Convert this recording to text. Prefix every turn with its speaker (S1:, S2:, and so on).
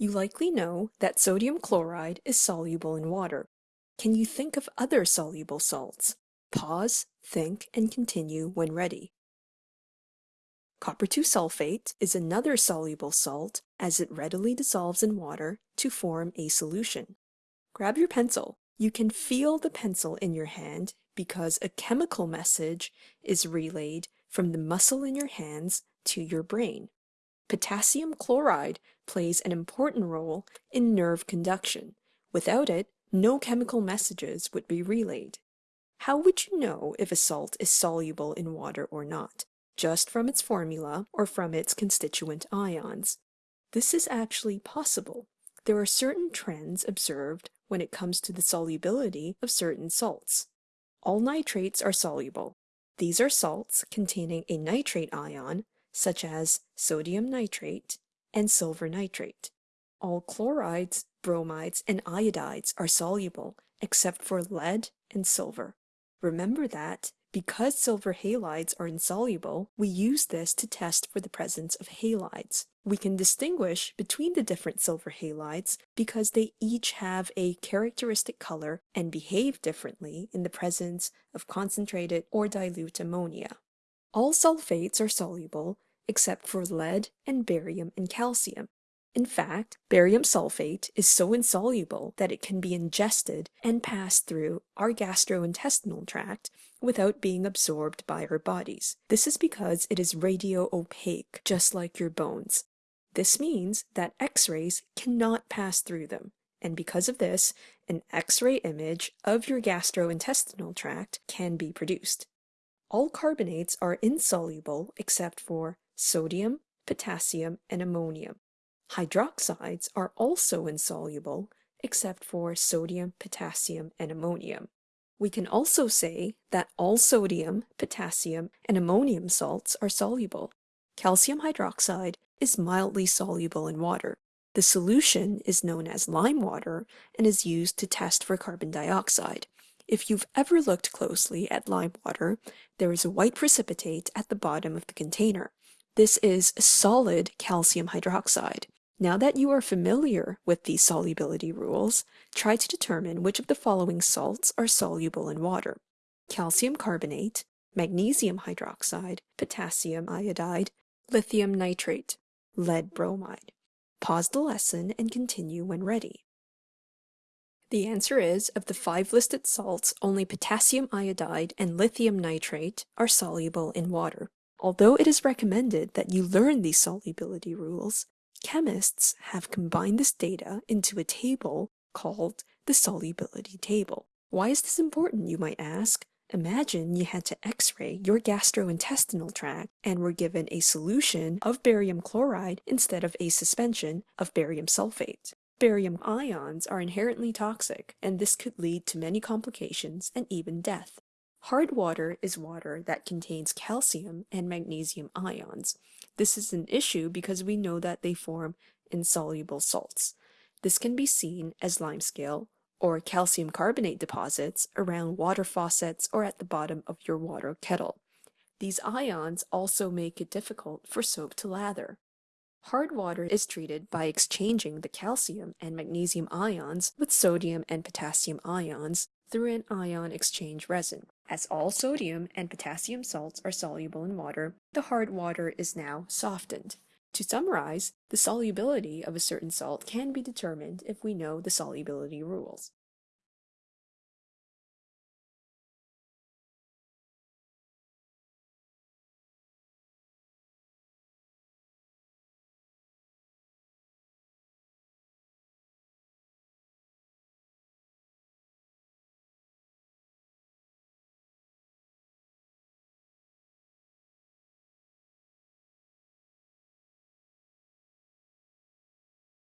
S1: You likely know that sodium chloride is soluble in water. Can you think of other soluble salts? Pause, think, and continue when ready. Copper 2 sulfate is another soluble salt as it readily dissolves in water to form a solution. Grab your pencil. You can feel the pencil in your hand because a chemical message is relayed from the muscle in your hands to your brain. Potassium chloride plays an important role in nerve conduction. Without it, no chemical messages would be relayed. How would you know if a salt is soluble in water or not? Just from its formula or from its constituent ions? This is actually possible. There are certain trends observed when it comes to the solubility of certain salts. All nitrates are soluble. These are salts containing a nitrate ion, such as sodium nitrate and silver nitrate. All chlorides, bromides, and iodides are soluble, except for lead and silver. Remember that because silver halides are insoluble, we use this to test for the presence of halides. We can distinguish between the different silver halides because they each have a characteristic color and behave differently in the presence of concentrated or dilute ammonia. All sulfates are soluble except for lead and barium and calcium. In fact, barium sulfate is so insoluble that it can be ingested and passed through our gastrointestinal tract without being absorbed by our bodies. This is because it is radio-opaque, just like your bones. This means that X-rays cannot pass through them, and because of this, an X-ray image of your gastrointestinal tract can be produced. All carbonates are insoluble except for sodium, potassium, and ammonium. Hydroxides are also insoluble, except for sodium, potassium, and ammonium. We can also say that all sodium, potassium, and ammonium salts are soluble. Calcium hydroxide is mildly soluble in water. The solution is known as lime water and is used to test for carbon dioxide. If you've ever looked closely at lime water, there is a white precipitate at the bottom of the container. This is solid calcium hydroxide. Now that you are familiar with these solubility rules, try to determine which of the following salts are soluble in water. Calcium carbonate, magnesium hydroxide, potassium iodide, lithium nitrate, lead bromide. Pause the lesson and continue when ready. The answer is, of the five listed salts, only potassium iodide and lithium nitrate are soluble in water. Although it is recommended that you learn these solubility rules, Chemists have combined this data into a table called the solubility table. Why is this important, you might ask? Imagine you had to x-ray your gastrointestinal tract and were given a solution of barium chloride instead of a suspension of barium sulfate. Barium ions are inherently toxic, and this could lead to many complications and even death. Hard water is water that contains calcium and magnesium ions. This is an issue because we know that they form insoluble salts. This can be seen as limescale or calcium carbonate deposits around water faucets or at the bottom of your water kettle. These ions also make it difficult for soap to lather. Hard water is treated by exchanging the calcium and magnesium ions with sodium and potassium ions through an ion exchange resin. As all sodium and potassium salts are soluble in water, the hard water is now softened. To summarize, the solubility of a certain salt can be determined if we know the solubility rules.